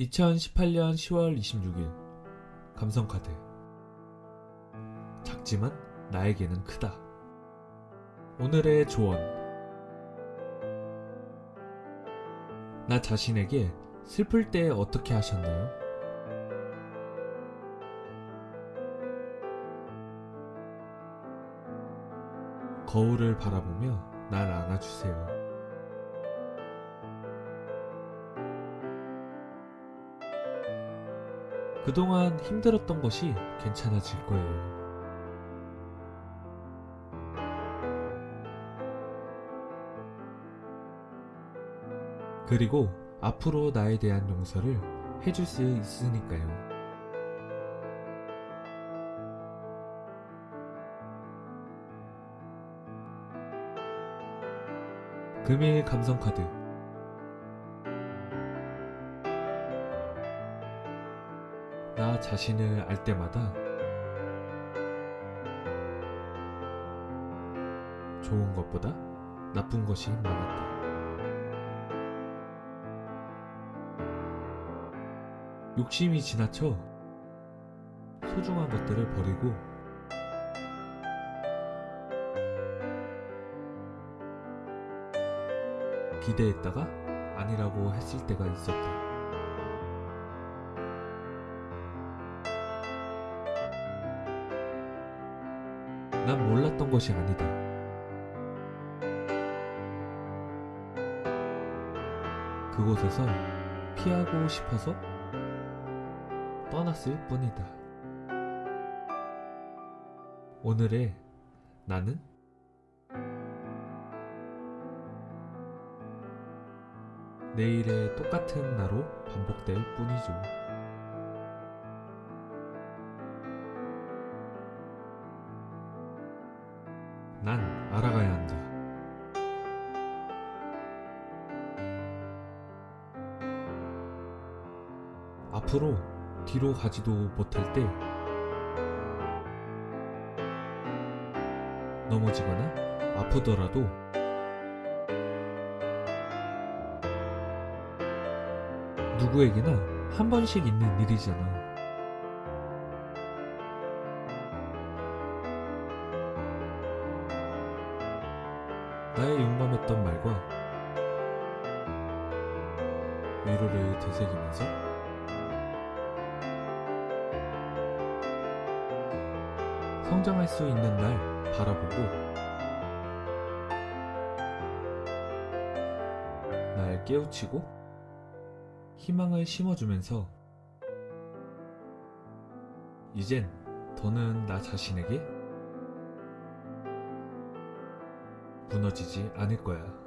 2018년 10월 26일 감성카드 작지만 나에게는 크다 오늘의 조언 나 자신에게 슬플 때 어떻게 하셨나요? 거울을 바라보며 날 안아주세요. 그동안 힘들었던 것이 괜찮아질 거예요. 그리고 앞으로 나에 대한 용서를 해줄 수 있으니까요. 금일 감성카드 자신을 알 때마다 좋은 것보다 나쁜 것이 많았다. 욕심이 지나쳐 소중한 것들을 버리고 기대했다가 아니라고 했을 때가 있었다. 난 몰랐던 것이 아니다. 그곳에서 피하고 싶어서 떠났을 뿐이다. 오늘의 나는 내일의 똑같은 나로 반복될 뿐이죠. 난 알아가야 한다. 앞으로 뒤로 가지도 못할 때 넘어지거나 아프더라도 누구에게나 한 번씩 있는 일이잖아. 나의 용감했던 말과 위로를 되새기면서 성장할 수 있는 날 바라보고 날 깨우치고 희망을 심어주면서 이젠 더는 나 자신에게 무너지지 않을 거야.